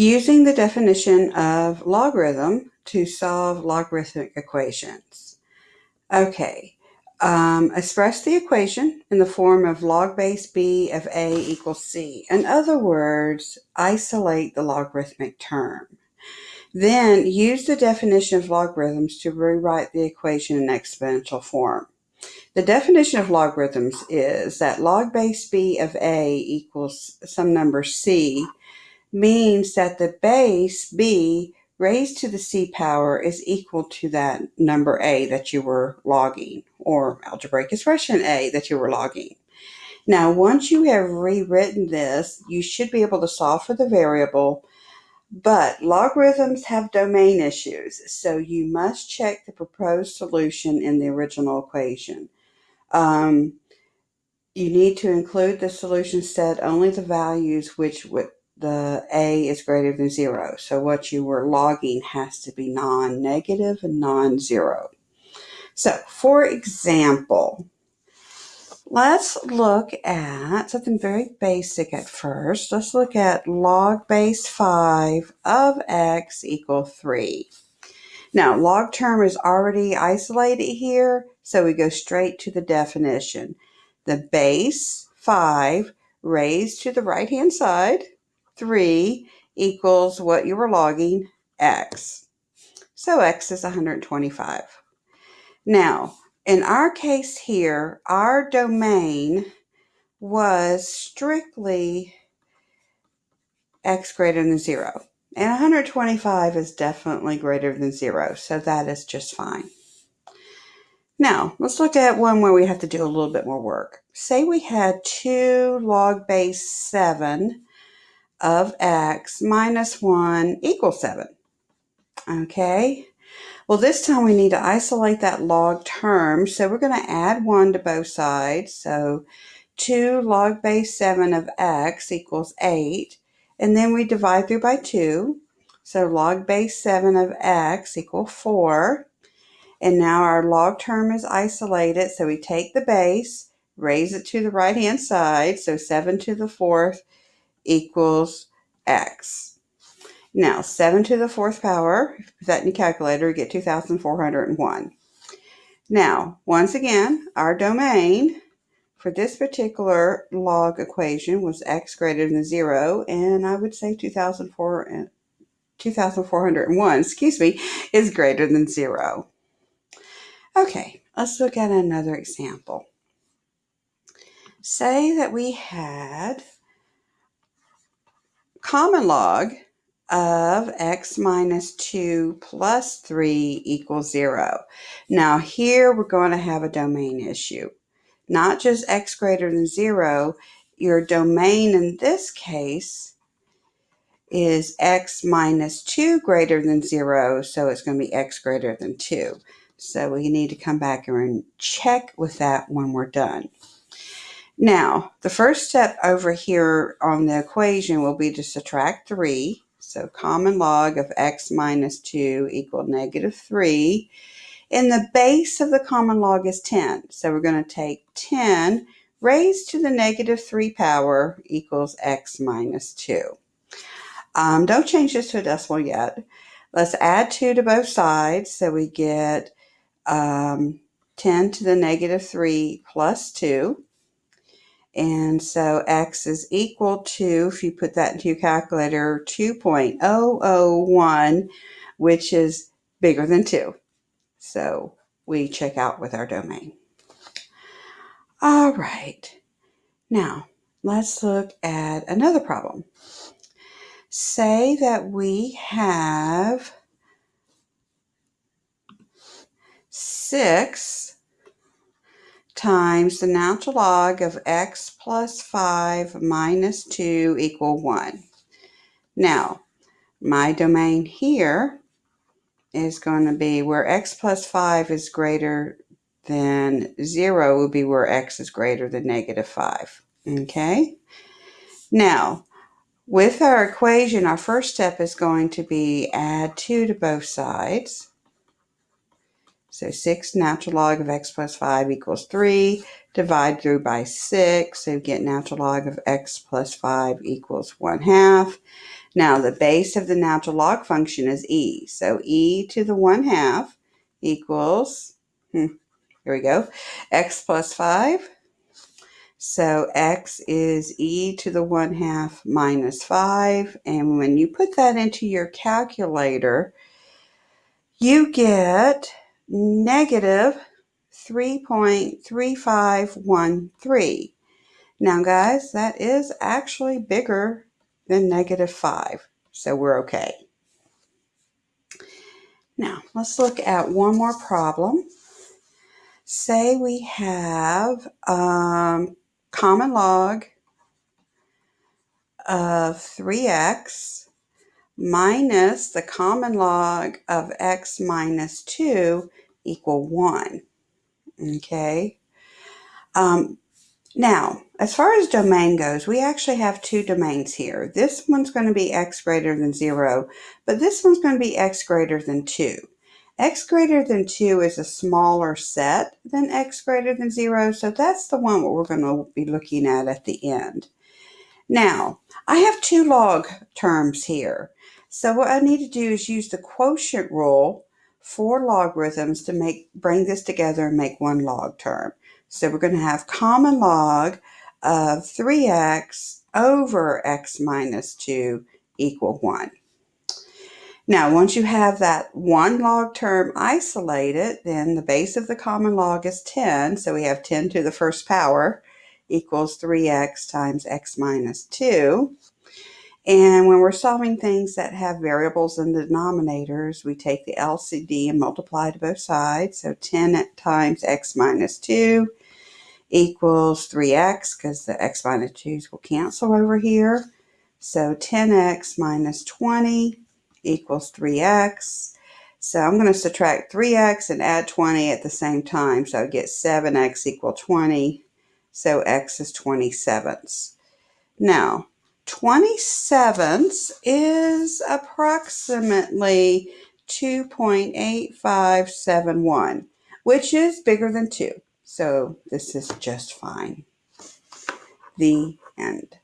Using the definition of logarithm to solve logarithmic equations. Okay, um, express the equation in the form of log base b of a equals c. In other words, isolate the logarithmic term. Then use the definition of logarithms to rewrite the equation in exponential form. The definition of logarithms is that log base b of a equals some number c means that the base b raised to the c power is equal to that number a that you were logging, or algebraic expression a that you were logging. Now, once you have rewritten this, you should be able to solve for the variable, but logarithms have domain issues, so you must check the proposed solution in the original equation. Um, you need to include the solution set only the values which would the a is greater than zero. So what you were logging has to be non-negative and non-zero. So for example, let's look at something very basic at first. Let's look at log base 5 of x equal 3. Now, log term is already isolated here, so we go straight to the definition. The base 5 raised to the right-hand side 3 equals what you were logging, x. So x is 125. Now, in our case here, our domain was strictly x greater than 0. And 125 is definitely greater than 0, so that is just fine. Now, let's look at one where we have to do a little bit more work. Say we had 2 log base 7 of x minus 1 equals 7. Okay, well this time we need to isolate that log term, so we're going to add 1 to both sides. So 2 log base 7 of x equals 8, and then we divide through by 2. So log base 7 of x equals 4. And now our log term is isolated, so we take the base, raise it to the right-hand side, so 7 to the fourth equals x. Now, 7 to the fourth power, if you put that in your calculator, you get 2,401. Now, once again, our domain for this particular log equation was x greater than 0, and I would say 2,401, 2401, excuse me, is greater than 0. Okay, let's look at another example. Say that we had common log of x minus 2 plus 3 equals 0. Now here we're going to have a domain issue. Not just x greater than 0, your domain in this case is x minus 2 greater than 0, so it's going to be x greater than 2. So we need to come back and check with that when we're done. Now, the first step over here on the equation will be to subtract 3. So common log of x minus 2 equal negative 3. And the base of the common log is 10. So we're going to take 10 raised to the negative 3 power equals x minus 2. Um, don't change this to a decimal yet. Let's add 2 to both sides. So we get um, 10 to the negative 3 plus 2. And so x is equal to, if you put that into your calculator, 2.001, which is bigger than 2. So we check out with our domain. All right. Now, let's look at another problem. Say that we have 6 times the natural log of x plus 5 minus 2 equal 1. Now, my domain here is going to be where x plus 5 is greater than 0 will be where x is greater than negative 5. Okay? Now, with our equation, our first step is going to be add 2 to both sides. So 6 natural log of x plus 5 equals 3. Divide through by 6. So you get natural log of x plus 5 equals 1 half. Now the base of the natural log function is e. So e to the 1 half equals, hmm, here we go, x plus 5. So x is e to the 1 half minus 5. And when you put that into your calculator, you get negative 3.3513. Now, guys, that is actually bigger than negative 5, so we're okay. Now, let's look at one more problem. Say we have um, common log of 3x minus the common log of x minus 2 equal 1. Okay. Um, now, as far as domain goes, we actually have two domains here. This one's going to be x greater than 0, but this one's going to be x greater than 2. x greater than 2 is a smaller set than x greater than 0, so that's the one we're going to be looking at at the end. Now, I have two log terms here. So what I need to do is use the quotient rule for logarithms to make bring this together and make one log term. So we're going to have common log of 3x over x minus 2 equal 1. Now, once you have that one log term isolated, then the base of the common log is 10. So we have 10 to the first power equals 3x times x minus 2. And when we're solving things that have variables in the denominators, we take the LCD and multiply to both sides. So 10 times x minus 2 equals 3x because the x minus 2's will cancel over here. So 10x minus 20 equals 3x. So I'm going to subtract 3x and add 20 at the same time. So I get 7x equal 20. So x is 20 sevenths. Now, 20 sevenths is approximately 2.8571, which is bigger than 2. So this is just fine. The end.